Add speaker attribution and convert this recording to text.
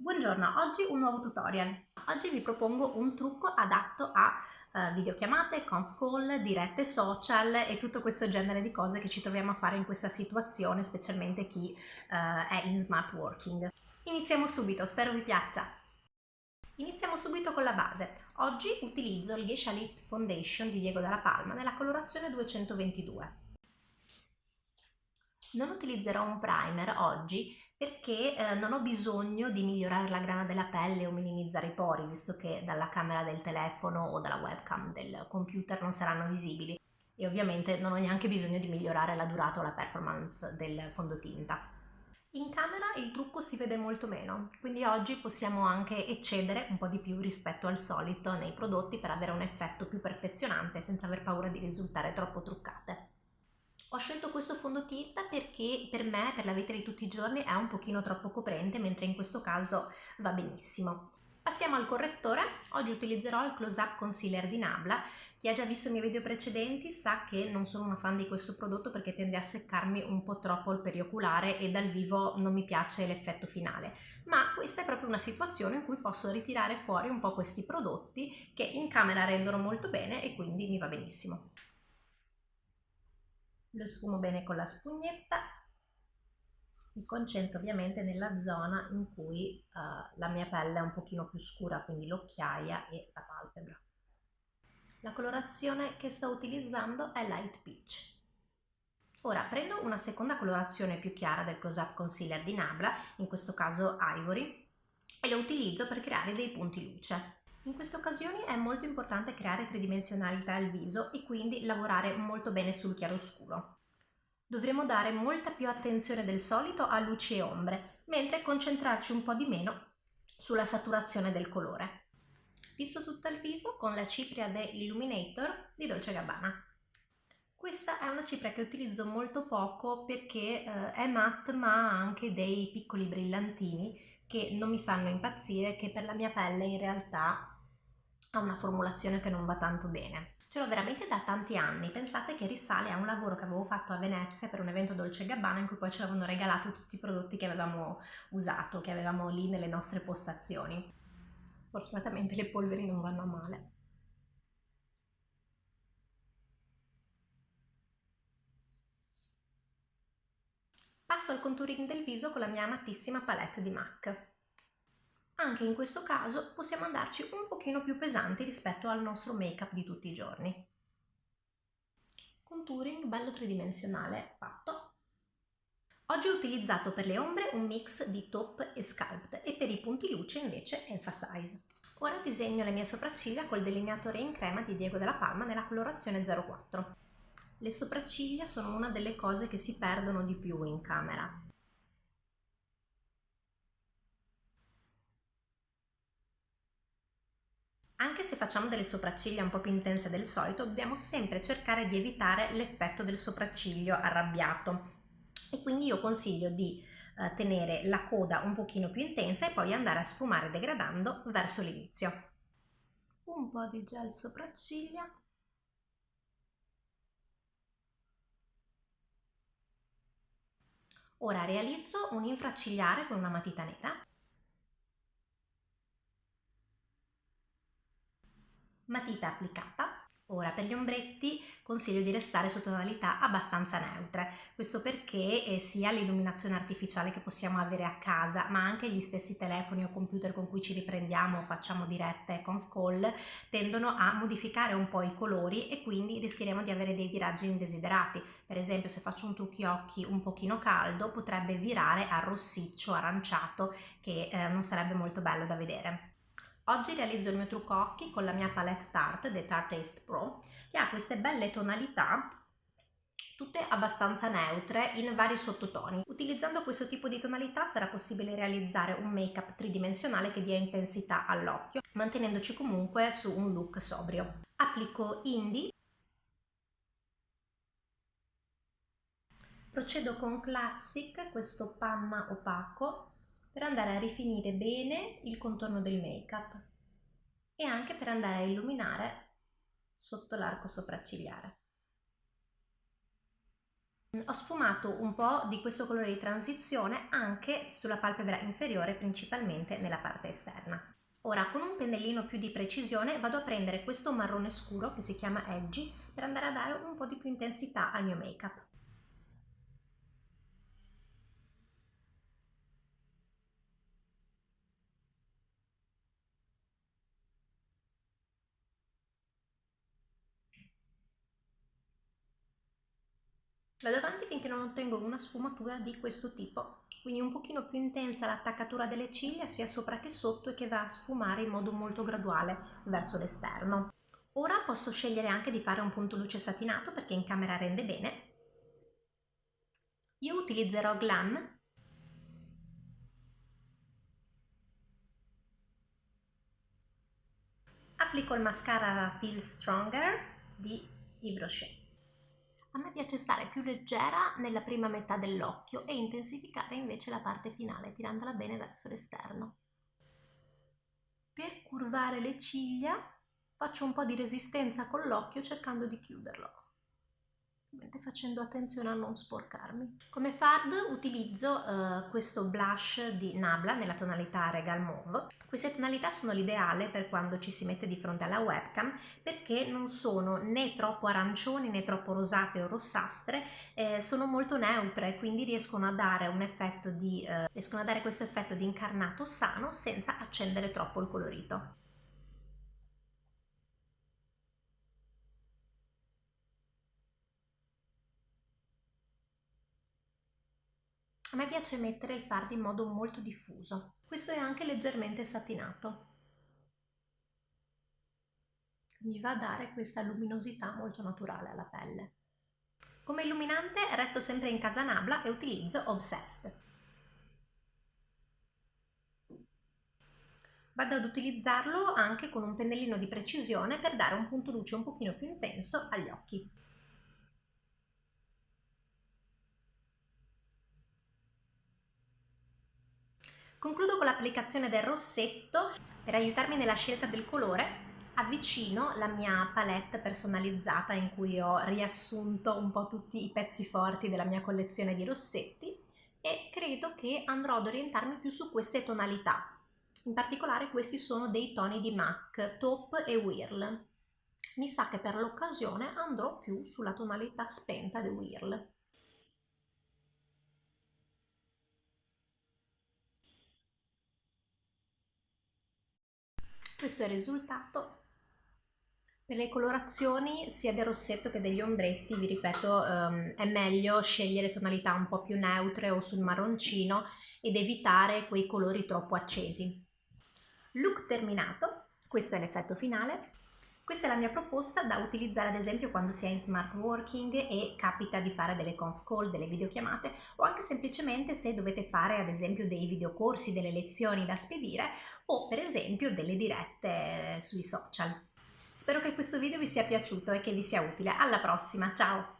Speaker 1: Buongiorno, oggi un nuovo tutorial. Oggi vi propongo un trucco adatto a uh, videochiamate, conf call, dirette social e tutto questo genere di cose che ci troviamo a fare in questa situazione, specialmente chi uh, è in smart working. Iniziamo subito, spero vi piaccia. Iniziamo subito con la base. Oggi utilizzo il Geisha Lift Foundation di Diego Dalla Palma nella colorazione 222. Non utilizzerò un primer oggi perché eh, non ho bisogno di migliorare la grana della pelle o minimizzare i pori, visto che dalla camera del telefono o dalla webcam del computer non saranno visibili. E ovviamente non ho neanche bisogno di migliorare la durata o la performance del fondotinta. In camera il trucco si vede molto meno, quindi oggi possiamo anche eccedere un po' di più rispetto al solito nei prodotti per avere un effetto più perfezionante senza aver paura di risultare troppo truccate. Ho scelto questo fondotinta perché per me, per la vita di tutti i giorni, è un pochino troppo coprente, mentre in questo caso va benissimo. Passiamo al correttore, oggi utilizzerò il Close Up Concealer di Nabla. Chi ha già visto i miei video precedenti sa che non sono una fan di questo prodotto perché tende a seccarmi un po' troppo il perioculare e dal vivo non mi piace l'effetto finale. Ma questa è proprio una situazione in cui posso ritirare fuori un po' questi prodotti che in camera rendono molto bene e quindi mi va benissimo lo sfumo bene con la spugnetta. Mi concentro ovviamente nella zona in cui uh, la mia pelle è un pochino più scura quindi l'occhiaia e la palpebra. La colorazione che sto utilizzando è light peach. Ora prendo una seconda colorazione più chiara del close up concealer di Nabla in questo caso ivory e lo utilizzo per creare dei punti luce in queste occasioni è molto importante creare tridimensionalità al viso e quindi lavorare molto bene sul chiaroscuro. Dovremo dare molta più attenzione del solito a luci e ombre, mentre concentrarci un po' di meno sulla saturazione del colore. Fisso tutto il viso con la cipria The Illuminator di Dolce Gabbana. Questa è una cipria che utilizzo molto poco perché eh, è matte ma ha anche dei piccoli brillantini che non mi fanno impazzire, che per la mia pelle in realtà ha una formulazione che non va tanto bene. Ce l'ho veramente da tanti anni, pensate che risale a un lavoro che avevo fatto a Venezia per un evento Dolce Gabbana in cui poi ci avevano regalato tutti i prodotti che avevamo usato, che avevamo lì nelle nostre postazioni. Fortunatamente le polveri non vanno a male. Passo al contouring del viso con la mia amatissima palette di MAC. Anche in questo caso possiamo andarci un pochino più pesanti rispetto al nostro make-up di tutti i giorni. Contouring bello tridimensionale fatto. Oggi ho utilizzato per le ombre un mix di top e sculpt e per i punti luce invece Emphasize. Ora disegno le mie sopracciglia col delineatore in crema di Diego della Palma nella colorazione 04. Le sopracciglia sono una delle cose che si perdono di più in camera Anche se facciamo delle sopracciglia un po' più intense del solito, dobbiamo sempre cercare di evitare l'effetto del sopracciglio arrabbiato. E quindi io consiglio di eh, tenere la coda un pochino più intensa e poi andare a sfumare degradando verso l'inizio. Un po' di gel sopracciglia. Ora realizzo un infraccigliare con una matita nera matita applicata. Ora per gli ombretti consiglio di restare su tonalità abbastanza neutre, questo perché eh, sia l'illuminazione artificiale che possiamo avere a casa ma anche gli stessi telefoni o computer con cui ci riprendiamo o facciamo dirette conf call tendono a modificare un po' i colori e quindi rischieremo di avere dei viraggi indesiderati. Per esempio se faccio un trucchi occhi un pochino caldo potrebbe virare a rossiccio, aranciato che eh, non sarebbe molto bello da vedere. Oggi realizzo il mio trucco occhi con la mia palette Tarte The Tarte Taste Pro che ha queste belle tonalità tutte abbastanza neutre in vari sottotoni. Utilizzando questo tipo di tonalità sarà possibile realizzare un make-up tridimensionale che dia intensità all'occhio, mantenendoci comunque su un look sobrio. Applico Indie. Procedo con Classic, questo panna opaco, per andare a rifinire bene il contorno del make up e anche per andare a illuminare sotto l'arco sopraccigliare. Ho sfumato un po' di questo colore di transizione anche sulla palpebra inferiore, principalmente nella parte esterna. Ora con un pennellino più di precisione vado a prendere questo marrone scuro che si chiama Edgy per andare a dare un po' di più intensità al mio make-up. Vado avanti finché non ottengo una sfumatura di questo tipo, quindi un pochino più intensa l'attaccatura delle ciglia sia sopra che sotto e che va a sfumare in modo molto graduale verso l'esterno. Ora posso scegliere anche di fare un punto luce satinato perché in camera rende bene. Io utilizzerò Glam applico il mascara Feel Stronger di Yves Rocher. A me piace stare più leggera nella prima metà dell'occhio e intensificare invece la parte finale, tirandola bene verso l'esterno. Per curvare le ciglia faccio un po' di resistenza con l'occhio cercando di chiuderlo facendo attenzione a non sporcarmi. Come fard utilizzo uh, questo blush di Nabla nella tonalità Regal Mauve. Queste tonalità sono l'ideale per quando ci si mette di fronte alla webcam perché non sono né troppo arancioni né troppo rosate o rossastre, eh, sono molto neutre quindi riescono a dare un effetto di, uh, riescono a dare questo effetto di incarnato sano senza accendere troppo il colorito. A me piace mettere il fard in modo molto diffuso. Questo è anche leggermente satinato. Mi va a dare questa luminosità molto naturale alla pelle. Come illuminante resto sempre in casa Nabla e utilizzo Obsessed. Vado ad utilizzarlo anche con un pennellino di precisione per dare un punto luce un pochino più intenso agli occhi. Concludo con l'applicazione del rossetto. Per aiutarmi nella scelta del colore avvicino la mia palette personalizzata in cui ho riassunto un po' tutti i pezzi forti della mia collezione di rossetti e credo che andrò ad orientarmi più su queste tonalità. In particolare questi sono dei toni di MAC, Taupe e Whirl. Mi sa che per l'occasione andrò più sulla tonalità spenta di Whirl. Questo è il risultato. Per le colorazioni sia del rossetto che degli ombretti, vi ripeto, um, è meglio scegliere tonalità un po' più neutre o sul marroncino ed evitare quei colori troppo accesi. Look terminato, questo è l'effetto finale. Questa è la mia proposta da utilizzare ad esempio quando si è in smart working e capita di fare delle conf call, delle videochiamate o anche semplicemente se dovete fare ad esempio dei videocorsi, delle lezioni da spedire o per esempio delle dirette sui social. Spero che questo video vi sia piaciuto e che vi sia utile. Alla prossima, ciao!